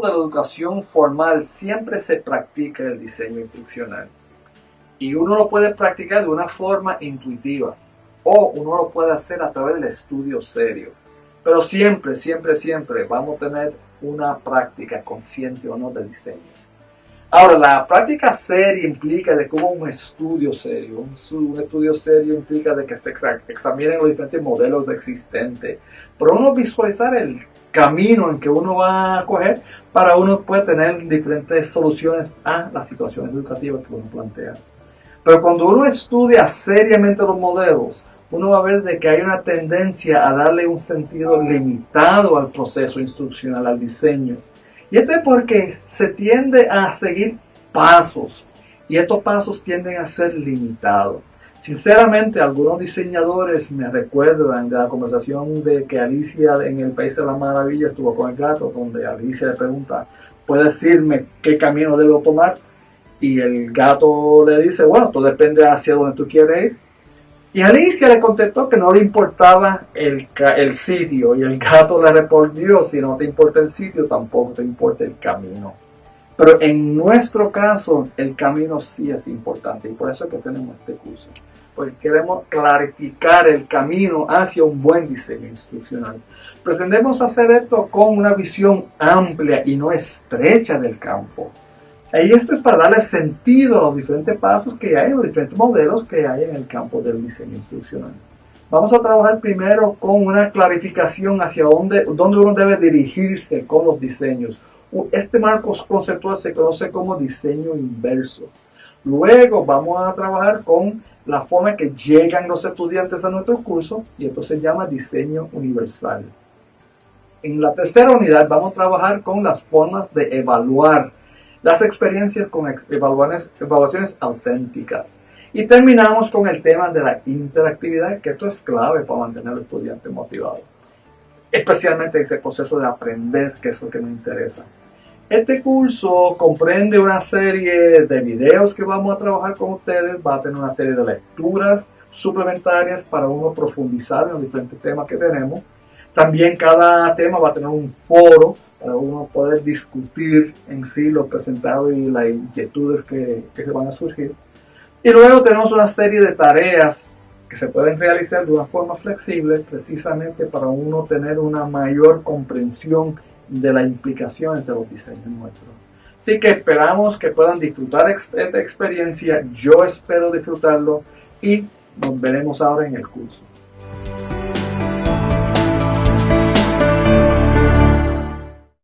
de la educación formal siempre se practica el diseño instruccional. Y uno lo puede practicar de una forma intuitiva o uno lo puede hacer a través del estudio serio. Pero siempre, siempre, siempre vamos a tener una práctica consciente o no del diseño. Ahora, la práctica seria implica de cómo un estudio serio, un, estudio serio implica de que se examinen los diferentes modelos existentes, pero uno visualizar el camino en que uno va a coger para uno puede tener diferentes soluciones a las situaciones educativas que uno plantea. Pero cuando uno estudia seriamente los modelos, uno va a ver de que hay una tendencia a darle un sentido limitado al proceso instruccional, al diseño. Y esto es porque se tiende a seguir pasos y estos pasos tienden a ser limitados. Sinceramente, algunos diseñadores me recuerdan de la conversación de que Alicia en el País de la Maravilla estuvo con el gato, donde Alicia le pregunta, ¿puede decirme qué camino debo tomar? Y el gato le dice, bueno, todo depende hacia donde tú quieres ir. Y Alicia le contestó que no le importaba el, el sitio. Y el gato le respondió, si no te importa el sitio, tampoco te importa el camino. Pero en nuestro caso, el camino sí es importante. Y por eso es que tenemos este curso porque queremos clarificar el camino hacia un buen diseño instruccional. Pretendemos hacer esto con una visión amplia y no estrecha del campo. Y esto es para darle sentido a los diferentes pasos que hay, los diferentes modelos que hay en el campo del diseño instruccional. Vamos a trabajar primero con una clarificación hacia dónde, dónde uno debe dirigirse con los diseños. Este marco conceptual se conoce como diseño inverso. Luego vamos a trabajar con la forma en que llegan los estudiantes a nuestro curso y esto se llama diseño universal. En la tercera unidad vamos a trabajar con las formas de evaluar las experiencias con evaluaciones, evaluaciones auténticas. Y terminamos con el tema de la interactividad, que esto es clave para mantener al estudiante motivado. Especialmente ese proceso de aprender, que es lo que me interesa. Este curso comprende una serie de videos que vamos a trabajar con ustedes, va a tener una serie de lecturas suplementarias para uno profundizar en los diferentes temas que tenemos. También cada tema va a tener un foro para uno poder discutir en sí lo presentado y las inquietudes que, que se van a surgir. Y luego tenemos una serie de tareas que se pueden realizar de una forma flexible precisamente para uno tener una mayor comprensión de las implicaciones de los diseños nuestros. Así que esperamos que puedan disfrutar esta experiencia. Yo espero disfrutarlo y nos veremos ahora en el curso.